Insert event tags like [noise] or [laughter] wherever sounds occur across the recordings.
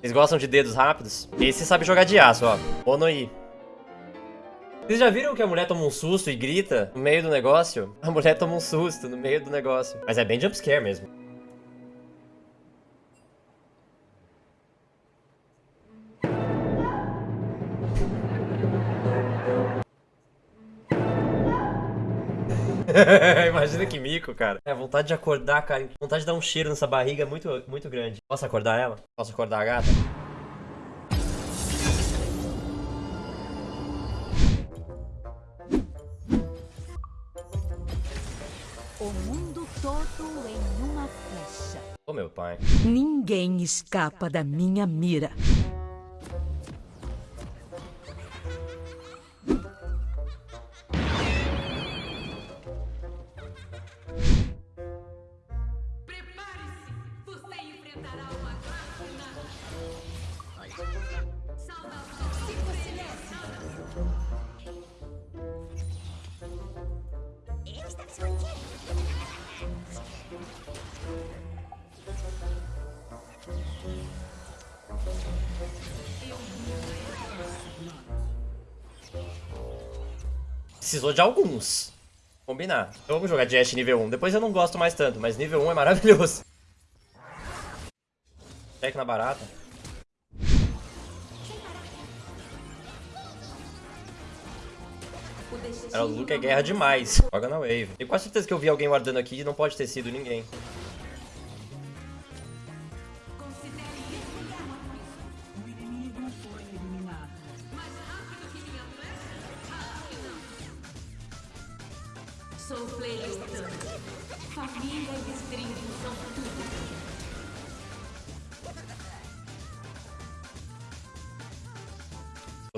Vocês gostam de dedos rápidos? Esse sabe jogar de aço, ó. Onoi. Vocês já viram que a mulher toma um susto e grita no meio do negócio? A mulher toma um susto no meio do negócio. Mas é bem jumpscare mesmo. [laughs] Imagina que mico, cara. É, vontade de acordar, cara. Vontade de dar um cheiro nessa barriga é muito, muito grande. Posso acordar ela? Posso acordar a gata? O mundo todo em uma flecha. Ô, meu pai. Ninguém escapa da minha mira. Precisou de alguns. Combinar. Eu vamos jogar de Ashe nível 1. Depois eu não gosto mais tanto, mas nível 1 é maravilhoso. Check na barata. Cara, o Luke é guerra demais. Joga na wave. Tenho quase certeza que eu vi alguém guardando aqui e não pode ter sido ninguém. Sou player. Família e stream são tudo.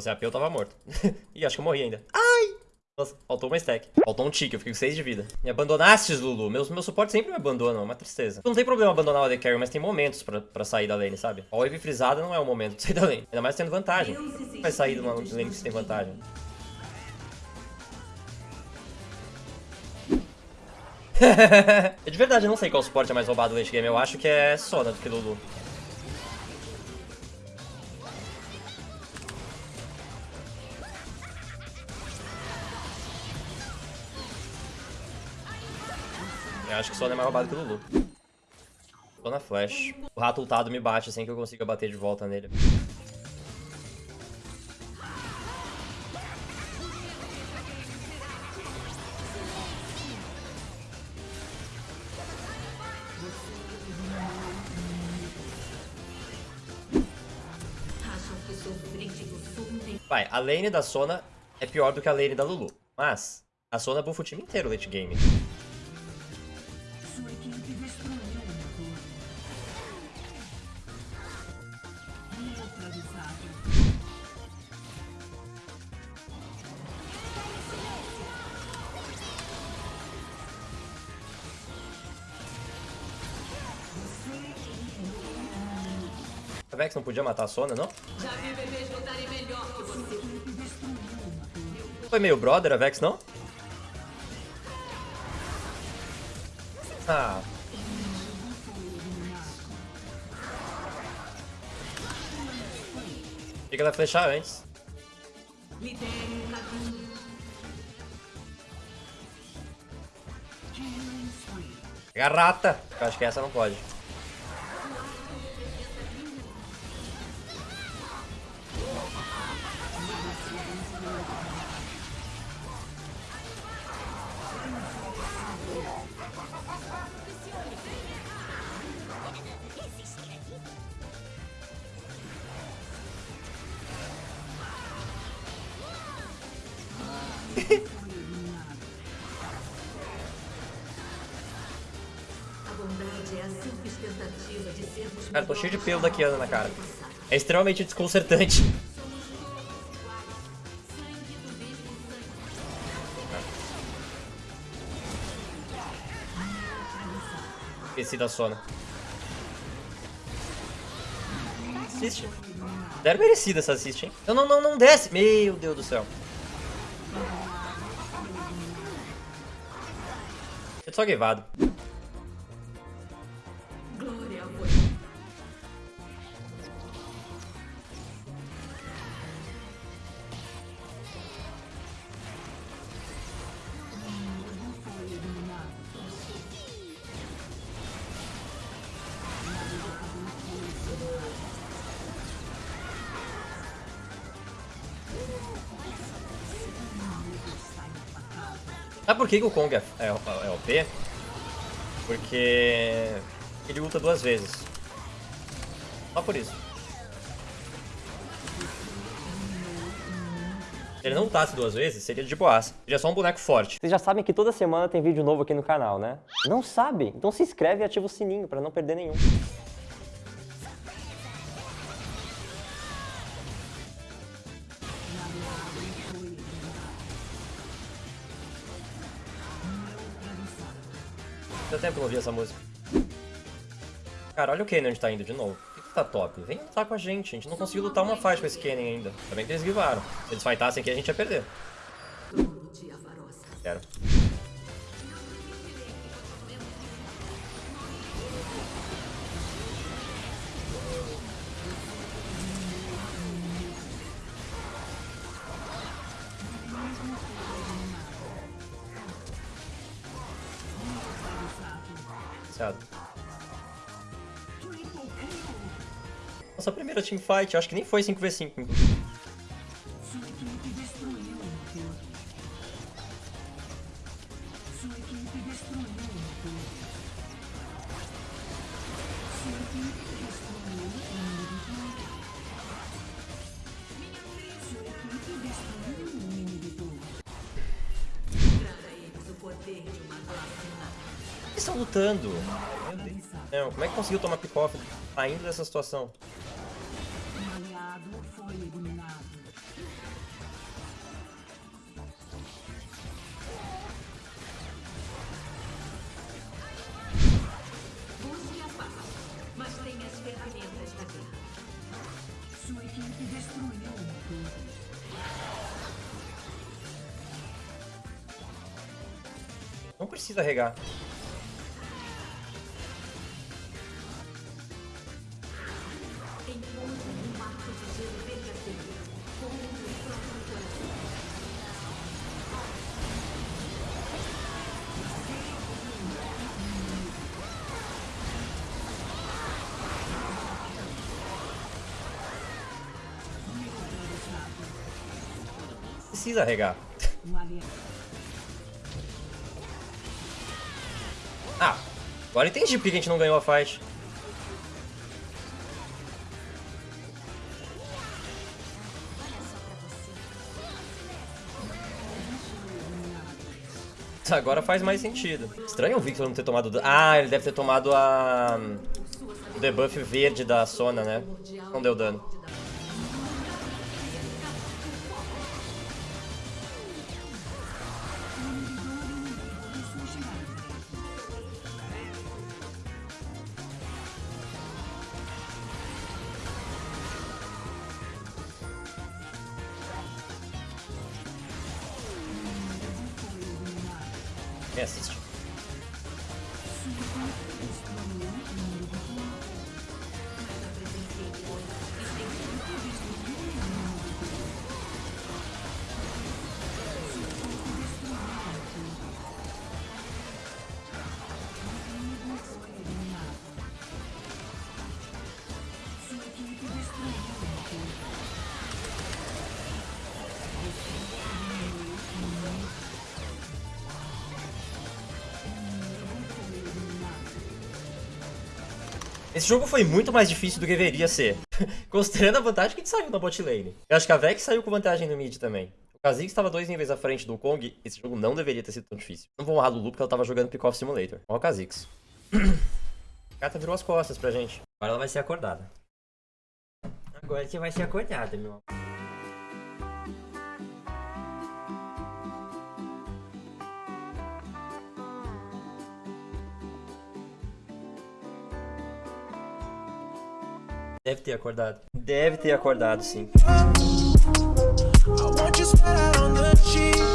Fosse AP, eu tava morto. [laughs] Ih, acho que eu morri ainda. Ai! Nossa, faltou uma stack. Faltou um tique, eu fiquei com 6 de vida. Me abandonastes, Lulu. Meus, meu suporte sempre me abandonam, é uma tristeza. Não tem problema abandonar o AD Carry, mas tem momentos pra, pra sair da lane, sabe? A wave frisada não é o momento de sair da lane. Ainda mais tendo vantagem. Vai sair de uma lane que você tem vantagem. [laughs] é de verdade, eu não sei qual suporte é mais roubado no late game. Eu acho que é Sona do que Lulu. Eu acho que Sona é mais roubado que Lulu. Tô na flash. O rato ultado me bate assim que eu consiga bater de volta nele. Sou. Vai, a lane da Sona é pior do que a lane da Lulu. Mas, a Sona buffa o time inteiro late game. Equipe destruiu uma torre. Neutralizado. A Vex não podia matar a Sona, não? Já vi bebês lutarem melhor que você. Foi meio brother a Vex, não? [laughs] Fica ela flechar antes. Garrata! Eu acho que essa não pode. Cara, tô cheio de pelo melhores daqui Ana na cara. É extremamente desconcertante. Esqueci da Sona. Assiste. Zero merecida essa assist, hein? Não, não, não, não desce. Meu Deus do céu. Eu só guevado. Sabe por que, o Kong é, é, é OP? Porque ele luta duas vezes. Só por isso. Se ele não lutasse duas vezes, seria de boas. Seria só um boneco forte. Vocês já sabem que toda semana tem vídeo novo aqui no canal, né? Não sabe? Então se inscreve e ativa o sininho pra não perder nenhum. Tempo que eu não ouvi essa música. Cara, olha o Kennen onde tá indo de novo. Por que, tá top? Vem lutar com a gente. A gente não conseguiu lutar uma fight com esse Kennen ainda. Bem que eles guivaram. Se eles fightassem aqui, a gente ia perder. Quero. Nossa primeira teamfight, acho que nem foi 5v5. Eles estão lutando. Meu Deus. Não, como é que conseguiu tomar pick-off saindo dessa situação? Um aliado foi Precisa regar. Ah, agora entendi por que a gente não ganhou a fight. Agora faz mais sentido. Estranho o Victor não ter tomado... Ah, ele deve ter tomado a... O debuff verde da Sona, né? Não deu dano. Gracias. Esse jogo foi muito mais difícil do que deveria ser. [laughs] Considerando a vantagem que a gente saiu na bot lane. Eu acho que a Vex saiu com vantagem no mid também. O Kha'Zix estava dois níveis à frente do Kong. Esse jogo não deveria ter sido tão difícil. Não vou honrar a Lulu porque ela tava jogando Pick-Off Simulator. Olha o Kha'Zix. [clears throat] Gata virou as costas pra gente. Agora ela vai ser acordada. Agora você vai ser acordada, meu amor. Deve ter acordado. Deve ter acordado, sim. I want you.